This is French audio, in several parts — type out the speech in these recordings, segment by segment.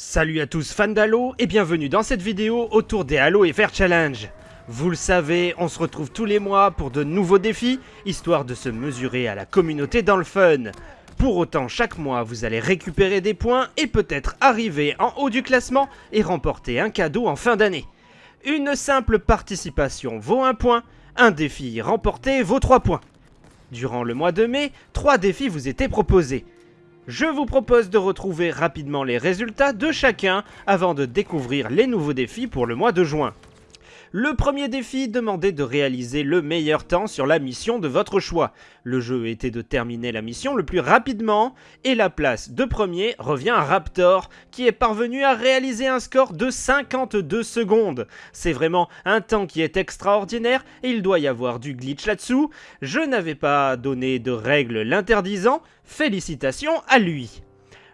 Salut à tous fans d'Halo et bienvenue dans cette vidéo autour des Halo FR Challenge. Vous le savez, on se retrouve tous les mois pour de nouveaux défis, histoire de se mesurer à la communauté dans le fun. Pour autant, chaque mois, vous allez récupérer des points et peut-être arriver en haut du classement et remporter un cadeau en fin d'année. Une simple participation vaut un point, un défi remporté vaut 3 points. Durant le mois de mai, 3 défis vous étaient proposés. Je vous propose de retrouver rapidement les résultats de chacun avant de découvrir les nouveaux défis pour le mois de juin. Le premier défi demandait de réaliser le meilleur temps sur la mission de votre choix. Le jeu était de terminer la mission le plus rapidement et la place de premier revient à Raptor qui est parvenu à réaliser un score de 52 secondes. C'est vraiment un temps qui est extraordinaire et il doit y avoir du glitch là-dessous. Je n'avais pas donné de règles l'interdisant, félicitations à lui.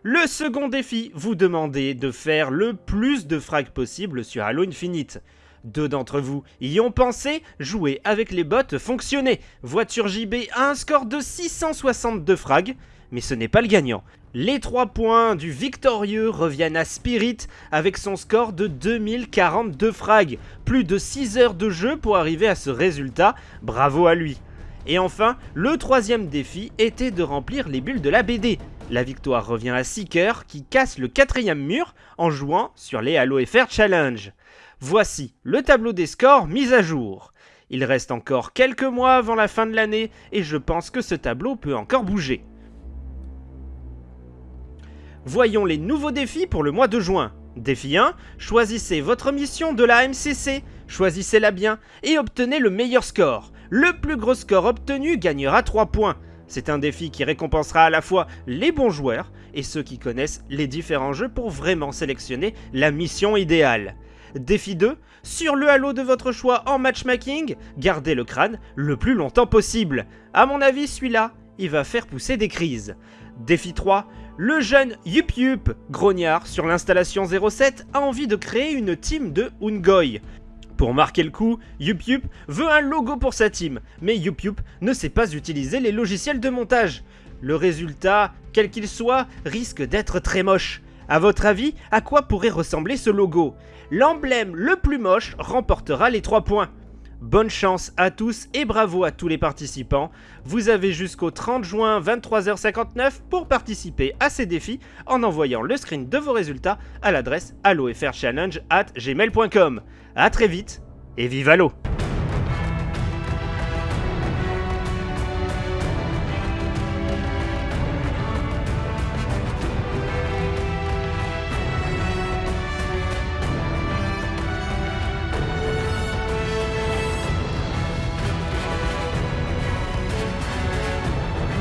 Le second défi vous demandait de faire le plus de frags possible sur Halo Infinite. Deux d'entre vous y ont pensé, jouer avec les bots fonctionnait. Voiture JB a un score de 662 frags, mais ce n'est pas le gagnant. Les 3 points du victorieux reviennent à Spirit avec son score de 2042 frags. Plus de 6 heures de jeu pour arriver à ce résultat, bravo à lui. Et enfin, le troisième défi était de remplir les bulles de la BD. La victoire revient à Seeker qui casse le quatrième mur en jouant sur les Halo FR Challenge. Voici le tableau des scores mis à jour. Il reste encore quelques mois avant la fin de l'année et je pense que ce tableau peut encore bouger. Voyons les nouveaux défis pour le mois de juin. Défi 1, choisissez votre mission de la MCC, choisissez-la bien et obtenez le meilleur score. Le plus gros score obtenu gagnera 3 points. C'est un défi qui récompensera à la fois les bons joueurs et ceux qui connaissent les différents jeux pour vraiment sélectionner la mission idéale. Défi 2, sur le halo de votre choix en matchmaking, gardez le crâne le plus longtemps possible. A mon avis, celui-là, il va faire pousser des crises. Défi 3, le jeune Yup Yup, grognard sur l'installation 07, a envie de créer une team de Ungoy. Pour marquer le coup, Yup Yup veut un logo pour sa team, mais Yup Yup ne sait pas utiliser les logiciels de montage. Le résultat, quel qu'il soit, risque d'être très moche. A votre avis, à quoi pourrait ressembler ce logo? L'emblème le plus moche remportera les 3 points. Bonne chance à tous et bravo à tous les participants. Vous avez jusqu'au 30 juin 23h59 pour participer à ces défis en envoyant le screen de vos résultats à l'adresse allofrchallenge at gmail.com. A très vite et vive Halo